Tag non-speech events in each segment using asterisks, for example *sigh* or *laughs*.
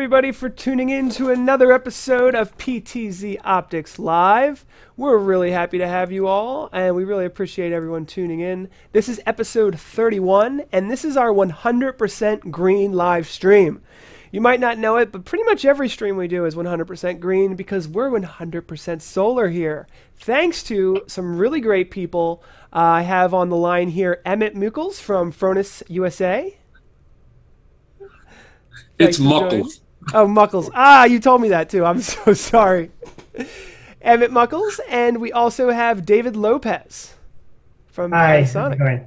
everybody for tuning in to another episode of PTZ Optics Live. We're really happy to have you all, and we really appreciate everyone tuning in. This is episode 31, and this is our 100% green live stream. You might not know it, but pretty much every stream we do is 100% green because we're 100% solar here. Thanks to some really great people. Uh, I have on the line here Emmett Muckles from Fronius USA. It's Thanks joining. Muckles. Oh, Muckles. Ah, you told me that too. I'm *laughs* so sorry. Emmett Muckles, and we also have David Lopez from Hi, Panasonic. going?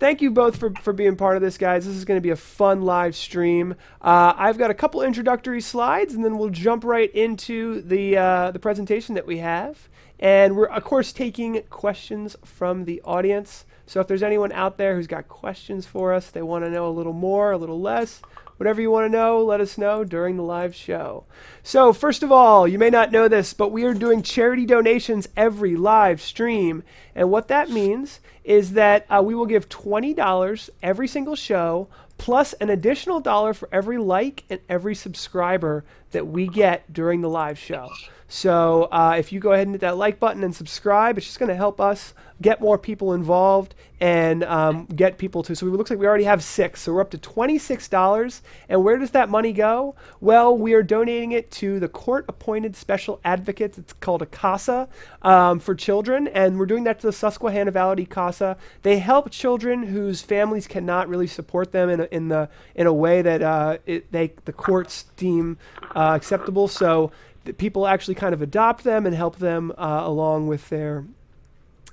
Thank you both for, for being part of this, guys. This is going to be a fun live stream. Uh, I've got a couple introductory slides, and then we'll jump right into the uh, the presentation that we have. And we're of course taking questions from the audience. So if there's anyone out there who's got questions for us, they want to know a little more, a little less, whatever you want to know, let us know during the live show. So first of all, you may not know this, but we are doing charity donations every live stream. And what that means is that uh, we will give $20 every single show, plus an additional dollar for every like and every subscriber that we get during the live show. So uh, if you go ahead and hit that like button and subscribe, it's just going to help us get more people involved and um, get people to. So it looks like we already have six. So we're up to $26. And where does that money go? Well, we are donating it to the court appointed special advocates. It's called a CASA um, for children. And we're doing that to the Susquehanna Valley CASA. They help children whose families cannot really support them in a, in the in a way that uh, it, they the courts deem uh, acceptable. So that people actually kind of adopt them and help them uh, along with their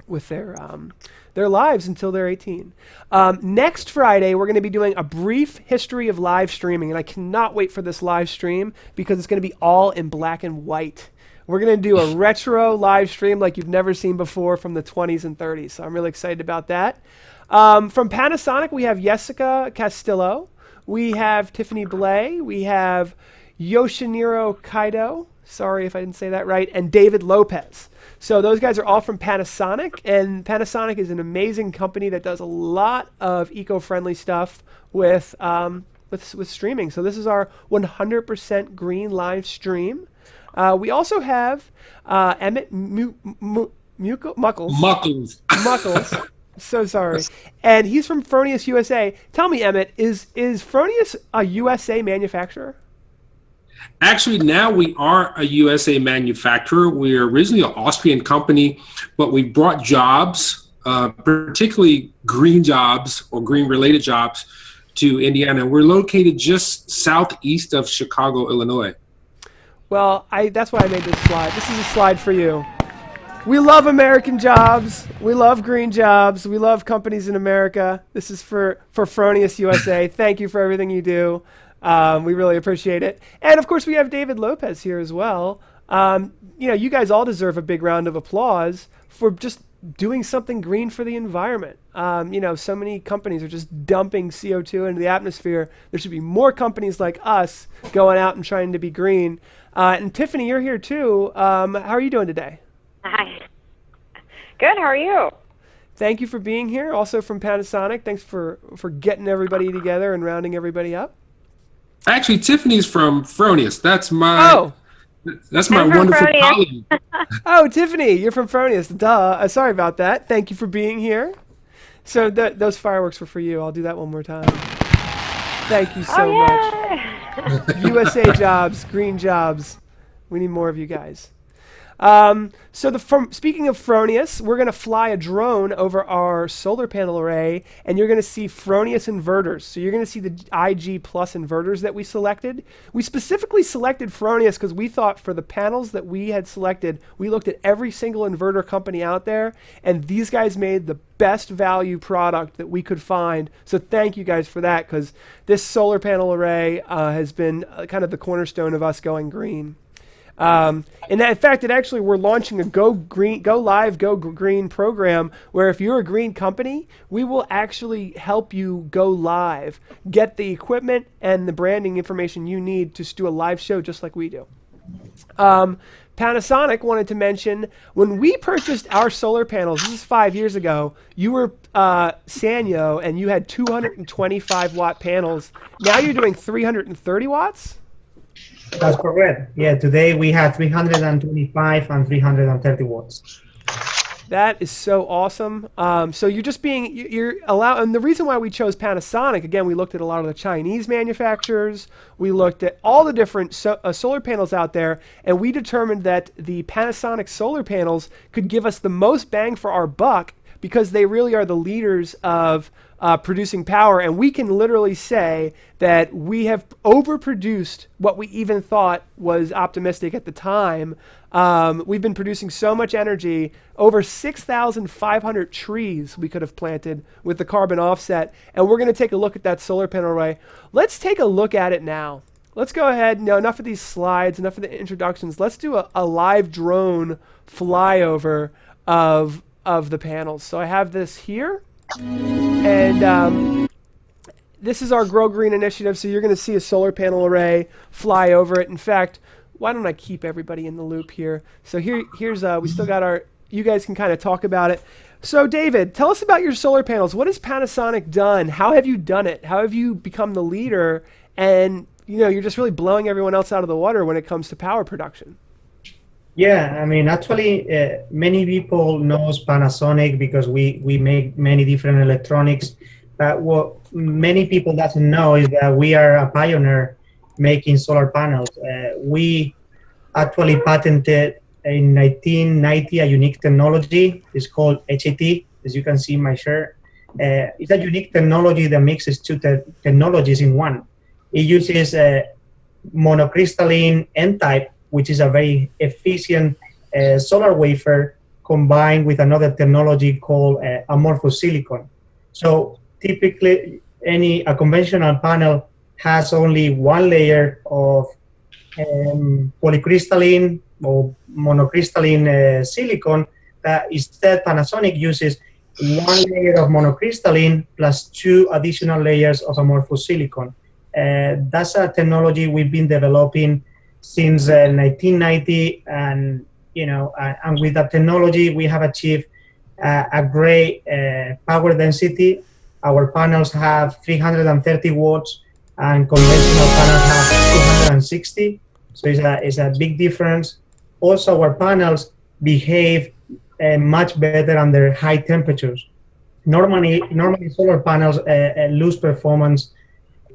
with their um, their lives until they're 18. Um, next Friday, we're going to be doing a brief history of live streaming, and I cannot wait for this live stream because it's going to be all in black and white. We're going to do a *laughs* retro live stream like you've never seen before from the 20s and 30s, so I'm really excited about that. Um, from Panasonic, we have Jessica Castillo, we have Tiffany Blay, we have Yoshiniro Kaido. Sorry if I didn't say that right, and David Lopez. So those guys are all from Panasonic, and Panasonic is an amazing company that does a lot of eco-friendly stuff with um, with with streaming. So this is our 100% green live stream. Uh, we also have uh, Emmett Mu- Muckles. Muckles. Muckles. *laughs* So sorry. And he's from Fronius USA. Tell me, Emmett, is is Fronius a USA manufacturer? Actually, now we are a USA manufacturer. We're originally an Austrian company, but we brought jobs, uh, particularly green jobs or green related jobs, to Indiana. We're located just southeast of Chicago, Illinois. Well, I that's why I made this slide. This is a slide for you. We love American jobs. We love green jobs. We love companies in America. This is for for Fronius USA. *laughs* Thank you for everything you do. Um, we really appreciate it. And of course, we have David Lopez here as well. Um, you know, you guys all deserve a big round of applause for just doing something green for the environment. Um, you know, so many companies are just dumping CO2 into the atmosphere. There should be more companies like us going out and trying to be green. Uh, and Tiffany, you're here too. Um, how are you doing today? Hi. Good. How are you? Thank you for being here. Also from Panasonic, thanks for for getting everybody together and rounding everybody up. Actually, Tiffany's from Fronius. That's my Oh, that's my I'm wonderful Fronius. colleague. *laughs* oh, Tiffany, you're from Fronius. Duh. Uh, sorry about that. Thank you for being here. So th- those fireworks were for you. I'll do that one more time. Thank you so oh, much. USA *laughs* *laughs* jobs, green jobs. We need more of you guys. Um, so the from speaking of Fronius, we're going to fly a drone over our solar panel array, and you're going to see Fronius inverters. So you're going to see the IG plus inverters that we selected. We specifically selected Fronius because we thought for the panels that we had selected, we looked at every single inverter company out there, and these guys made the best value product that we could find. So thank you guys for that because this solar panel array uh, has been uh, kind of the cornerstone of us going green. Um, and in fact, it actually we're launching a Go Green, Go Live, Go Green program where if you're a green company, we will actually help you go live, get the equipment and the branding information you need to do a live show just like we do. Um, Panasonic wanted to mention when we purchased our solar panels, this is five years ago, you were uh, Sanyo and you had 225 watt panels. Now you're doing 330 watts? That's correct. Yeah, today we have 325 and 330 watts. That is so awesome. Um, so you're just being you're allow, and the reason why we chose Panasonic again, we looked at a lot of the Chinese manufacturers. We looked at all the different so, uh, solar panels out there, and we determined that the Panasonic solar panels could give us the most bang for our buck because they really are the leaders of uh, producing power. And we can literally say that we have overproduced what we even thought was optimistic at the time. Um, we've been producing so much energy, over 6,500 trees we could have planted with the carbon offset. And we're going to take a look at that solar panel array. Let's take a look at it now. Let's go ahead. No, enough of these slides, enough of the introductions. Let's do a, a live drone flyover of of the panels. So I have this here, and um, this is our Grow Green initiative. So you're going to see a solar panel array fly over it. In fact, why don't I keep everybody in the loop here? So here, here's uh, we still got our. You guys can kind of talk about it. So David, tell us about your solar panels. What has Panasonic done? How have you done it? How have you become the leader? And you know, you're just really blowing everyone else out of the water when it comes to power production. Yeah, I mean, actually, uh, many people knows Panasonic because we we make many different electronics. But what many people doesn't know is that we are a pioneer making solar panels. Uh, we actually patented in 1990 a unique technology. It's called HIT, as you can see in my shirt. Uh, it's a unique technology that mixes two te technologies in one. It uses a monocrystalline N-type which is a very efficient uh, solar wafer combined with another technology called uh, amorphous silicon. So typically, any a conventional panel has only one layer of um, polycrystalline or monocrystalline uh, silicon. That instead, Panasonic uses one layer of monocrystalline plus two additional layers of amorphous silicon. Uh, that's a technology we've been developing since uh, 1990 and you know uh, and with that technology we have achieved uh, a great uh, power density. Our panels have 330 watts and conventional panels have 260 so it's a, it's a big difference. Also our panels behave uh, much better under high temperatures. Normally normally solar panels uh, lose performance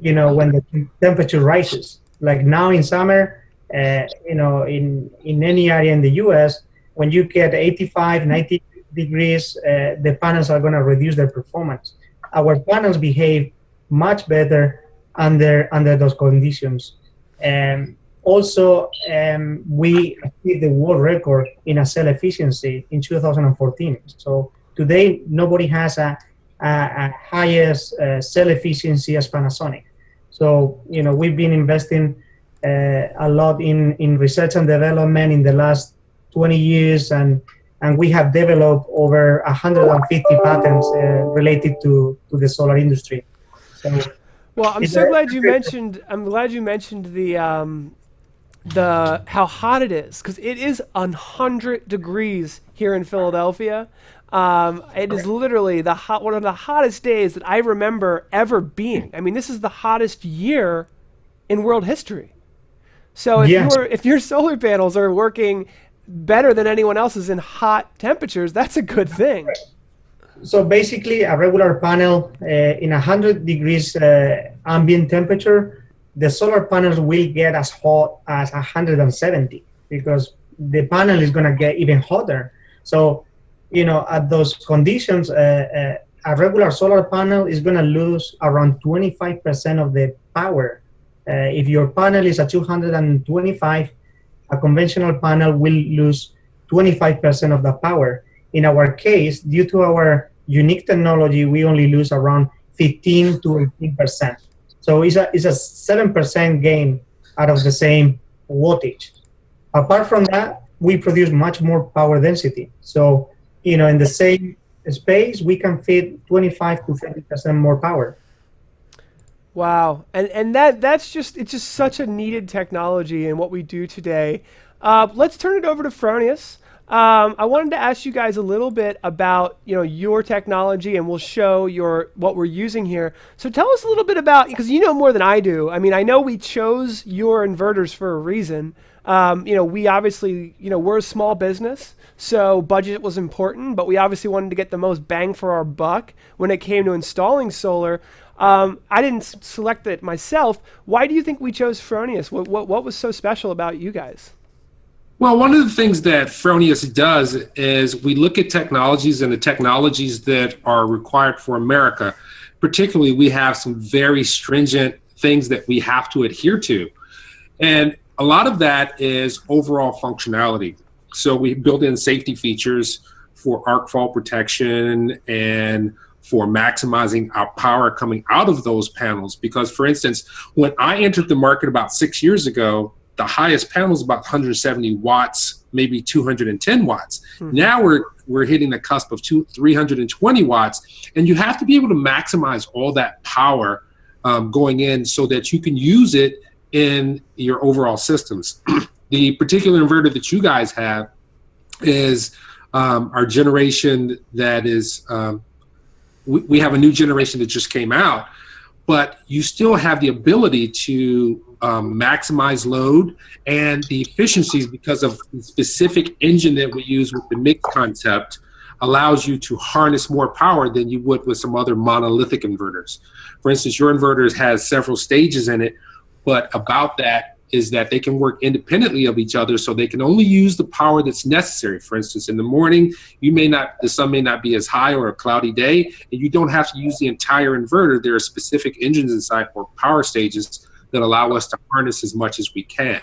you know when the temperature rises. Like now in summer uh, you know, in, in any area in the US, when you get 85, 90 degrees, uh, the panels are going to reduce their performance. Our panels behave much better under under those conditions. Um, also, um, we achieved the world record in a cell efficiency in 2014. So today, nobody has a, a, a highest uh, cell efficiency as Panasonic. So you know, we've been investing uh, a lot in, in research and development in the last 20 years, and, and we have developed over 150 patents uh, related to, to the solar industry. So, well, I'm so glad you *laughs* mentioned. I'm glad you mentioned the um, the how hot it is because it is 100 degrees here in Philadelphia. Um, it is literally the hot one of the hottest days that I remember ever being. I mean, this is the hottest year in world history. So if yes. your if your solar panels are working better than anyone else's in hot temperatures, that's a good thing. So basically, a regular panel uh, in 100 degrees uh, ambient temperature, the solar panels will get as hot as 170 because the panel is going to get even hotter. So, you know, at those conditions, uh, uh a regular solar panel is going to lose around 25% of the power uh, if your panel is at 225, a conventional panel will lose 25% of the power. In our case, due to our unique technology, we only lose around 15 to 18%. So it's a, it's a 7% gain out of the same wattage. Apart from that, we produce much more power density. So, you know, in the same space, we can fit 25 to 30% more power. Wow, and and that that's just it's just such a needed technology in what we do today. Uh, let's turn it over to Fronius. Um, I wanted to ask you guys a little bit about you know your technology, and we'll show your what we're using here. So tell us a little bit about because you know more than I do. I mean, I know we chose your inverters for a reason. Um, you know, we obviously you know we're a small business, so budget was important, but we obviously wanted to get the most bang for our buck when it came to installing solar. Um, I didn't select it myself. Why do you think we chose Fronius? What, what what was so special about you guys? Well, one of the things that Fronius does is we look at technologies and the technologies that are required for America. Particularly, we have some very stringent things that we have to adhere to. And a lot of that is overall functionality. So we build in safety features for arc fault protection and for maximizing our power coming out of those panels. Because, for instance, when I entered the market about six years ago, the highest panel is about 170 watts, maybe 210 watts. Now we're we're hitting the cusp of two, 320 watts, and you have to be able to maximize all that power um, going in so that you can use it in your overall systems. *clears throat* the particular inverter that you guys have is um, our generation that is um, we, we have a new generation that just came out but you still have the ability to um, maximize load and the efficiencies because of the specific engine that we use with the mix concept allows you to harness more power than you would with some other monolithic inverters. For instance, your inverters has several stages in it, but about that is that they can work independently of each other so they can only use the power that's necessary. For instance, in the morning, you may not the sun may not be as high or a cloudy day, and you don't have to use the entire inverter. There are specific engines inside or power stages that allow us to harness as much as we can.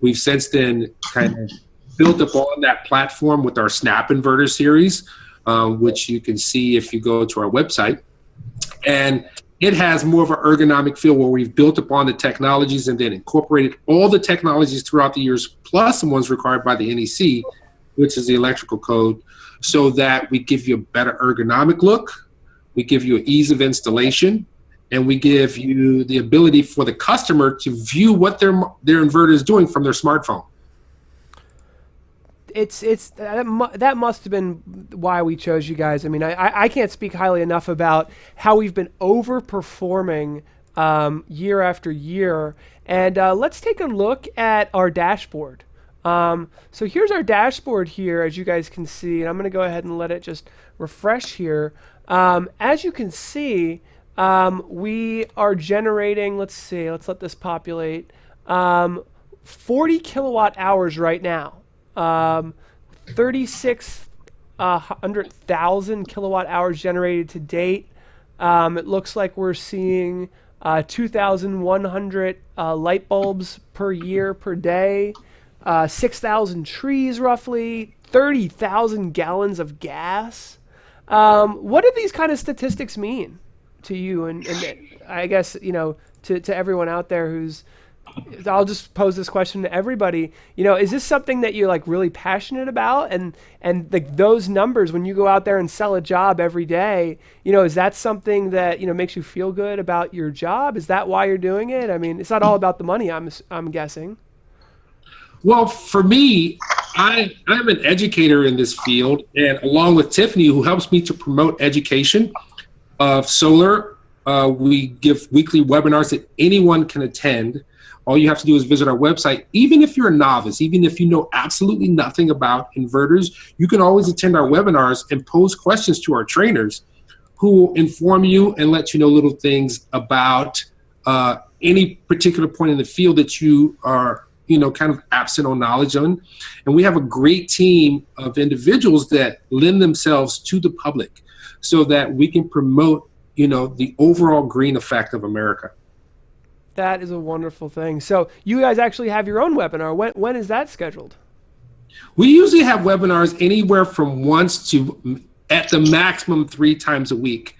We've since then kind of built up on that platform with our SnapINverter series, um, which you can see if you go to our website. And it has more of an ergonomic feel where we've built upon the technologies and then incorporated all the technologies throughout the years, plus the ones required by the NEC, which is the electrical code, so that we give you a better ergonomic look, we give you an ease of installation, and we give you the ability for the customer to view what their their inverter is doing from their smartphone. It's it's that, mu- that must have been why we chose you guys. I mean, I, I I can't speak highly enough about how we've been overperforming um, year after year. And uh, let's take a look at our dashboard. Um, so here's our dashboard here, as you guys can see, and I'm going to go ahead and let it just refresh here. Um, as you can see, um, we are generating. Let's see. Let's let this populate. Um, 40 kilowatt hours right now. Um, 36,000 kilowatt hours generated to date. Um, it looks like we're seeing uh, 2,100 uh, light bulbs per year per day, uh, 6,000 trees roughly, 30,000 gallons of gas. Um, what do these kind of statistics mean to you? And, and I guess, you know, to, to everyone out there who's I'll just pose this question to everybody. You know, is this something that you're like really passionate about? And and like those numbers when you go out there and sell a job every day, you know, is that something that you know makes you feel good about your job? Is that why you're doing it? I mean, it's not all about the money. I'm I'm guessing. Well, for me, I I'm an educator in this field, and along with Tiffany, who helps me to promote education of solar, uh, we give weekly webinars that anyone can attend. All you have to do is visit our website. Even if you're a novice, even if you know absolutely nothing about inverters, you can always attend our webinars and pose questions to our trainers who will inform you and let you know little things about uh, any particular point in the field that you are, you know, kind of absent on knowledge on. And we have a great team of individuals that lend themselves to the public so that we can promote, you know, the overall green effect of America. That is a wonderful thing. So you guys actually have your own webinar. When when is that scheduled? We usually have webinars anywhere from once to at the maximum three times a week.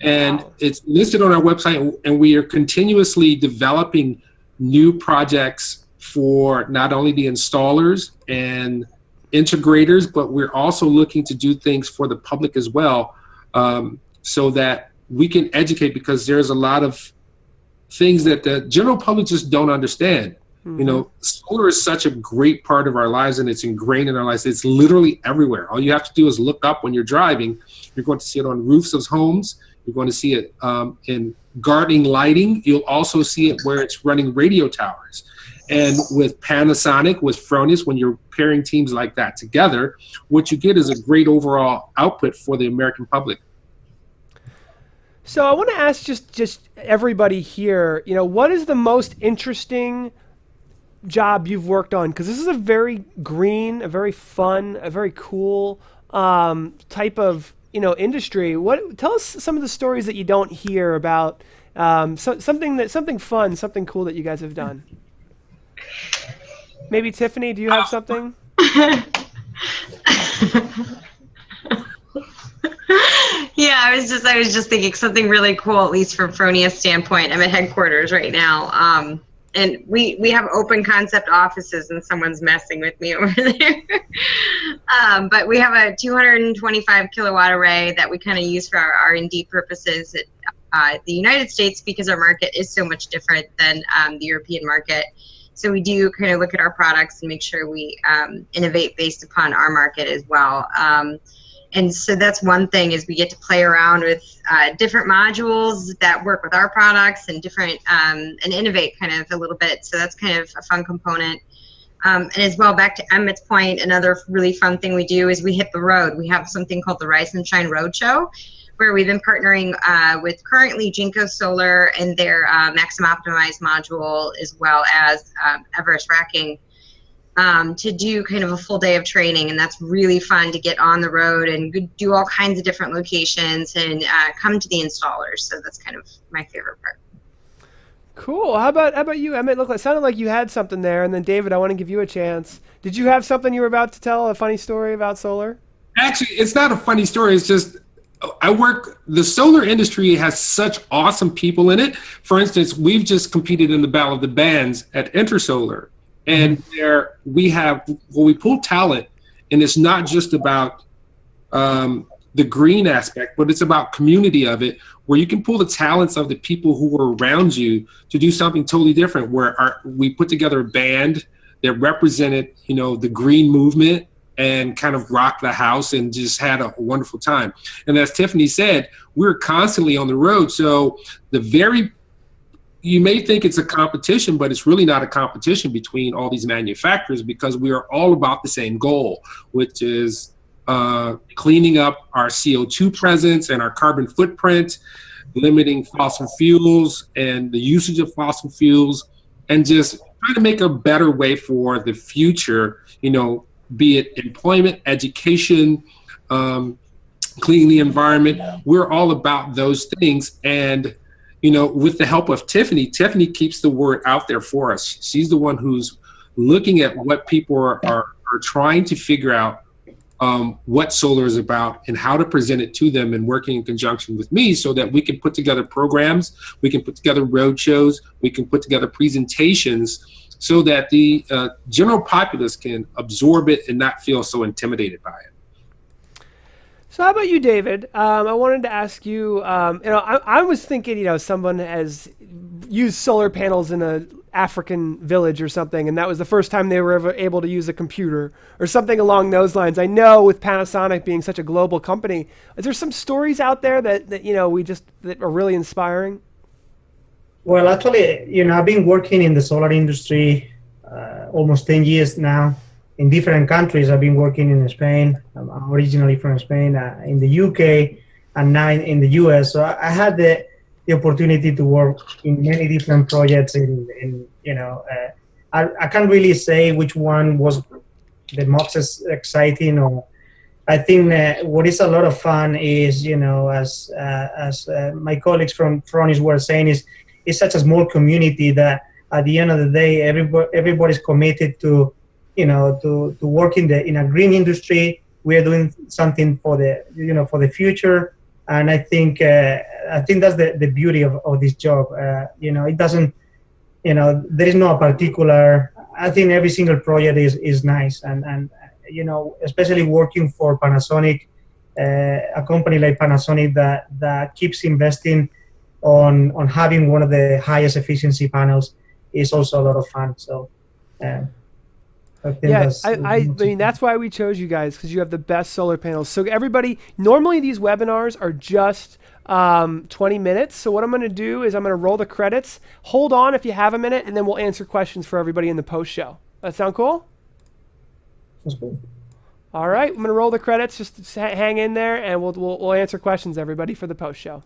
And Wow. it's listed on our website, and we are continuously developing new projects for not only the installers and integrators, but we're also looking to do things for the public as well um, so that we can educate because there's a lot of things that the general public just don't understand. You know, solar is such a great part of our lives and it's ingrained in our lives. It's literally everywhere. All you have to do is look up when you're driving. You're going to see it on roofs of homes. You're going to see it um, in gardening lighting. You'll also see it where it's running radio towers. And with Panasonic, with Fronius, when you're pairing teams like that together, what you get is a great overall output for the American public. So I want to ask just just everybody here, you know, what is the most interesting job you've worked on? Because this is a very green, a very fun, a very cool um, type of you know industry. What tell us some of the stories that you don't hear about um, so, something that something fun, something cool that you guys have done. Maybe Tiffany, do you have something? *laughs* *laughs* yeah, I was just I was just thinking something really cool, at least from Fronius standpoint. I'm at headquarters right now. Um, and we we have open concept offices and someone's messing with me *laughs* over there um, but we have a 225 kilowatt array that we kind of use for our r&d purposes at uh, the united states because our market is so much different than um, the european market so we do kind of look at our products and make sure we um, innovate based upon our market as well um, and so that's one thing is we get to play around with uh, different modules that work with our products and different um, and innovate kind of a little bit. So that's kind of a fun component. Um, and as well back to emmett's point another really fun thing we do is we hit the road. We have something called the rise and shine roadshow where we've been partnering uh, with currently Jinko Solar and their uh, Maxim Optimized module, as well as um, Everest Racking um, to do kind of a full day of training, and that's really fun to get on the road and do all kinds of different locations and uh, come to the installers. So that's kind of my favorite part. Cool. How about how about you, Emmett? Look, it sounded like you had something there, and then David, I want to give you a chance. Did you have something you were about to tell? A funny story about solar? Actually, it's not a funny story. It's just I work. The solar industry has such awesome people in it. For instance, we've just competed in the Battle of the Bands at Intersolar, and there we have well we pull talent and it's not just about um, the green aspect but it's about community of it where you can pull the talents of the people who are around you to do something totally different where our, we put together a band that represented you know the green movement and kind of rocked the house and just had a wonderful time. And as tiffany said we're constantly on the road. So the very you may think it's a competition, but it's really not a competition between all these manufacturers because we are all about the same goal, which is uh, cleaning up our CO2 presence and our carbon footprint, limiting fossil fuels and the usage of fossil fuels, and just trying to make a better way for the future, you know, be it employment, education, um, cleaning the environment. We're all about those things. And you know, with the help of Tiffany, Tiffany keeps the word out there for us. She's the one who's looking at what people are, are, are trying to figure out um, what solar is about and how to present it to them and working in conjunction with me so that we can put together programs, we can put together road shows, we can put together presentations so that the uh, general populace can absorb it and not feel so intimidated by it. So how about you, David? Um, I wanted to ask you. Um, you know, I, I, was thinking, you know, someone has used solar panels in a African village or something, and that was the first time they were ever able to use a computer or something along those lines. I know with Panasonic being such a global company, is there some stories out there that, that you know we just that are really inspiring? Well, actually, you know, I've been working in the solar industry uh, almost ten years now in different countries. I've been working in Spain. I'm originally from Spain, uh, in the UK, and now in, in the US. So I, I, had the, the opportunity to work in many different projects. In, in you know, uh, I, I can't really say which one was the most exciting or. I think uh, what is a lot of fun is, you know, as uh, as uh, my colleagues from Fronius were saying, is it's such a small community that at the end of the day, everybody everybody's committed to you know to, to work in the in a green industry. We are doing something for the you know for the future. And i think uh, i think that's the, the beauty of, of this job. Uh, you know it doesn't you know there is no particular i think every single project is is nice. And and you know especially working for panasonic uh, a company like panasonic that that keeps investing on on having one of the highest efficiency panels is also a lot of fun. So Uh, I Yeah, I, I, I mean that's why we chose you guys because you have the best solar panels. So everybody, normally these webinars are just um, 20 minutes. So what I'm going to do is I'm going to roll the credits. Hold on if you have a minute, and then we'll answer questions for everybody in the post show. That sound cool? that's good. All right, I'm going to roll the credits. Just hang in there, and we'll, we'll we'll answer questions everybody for the post show.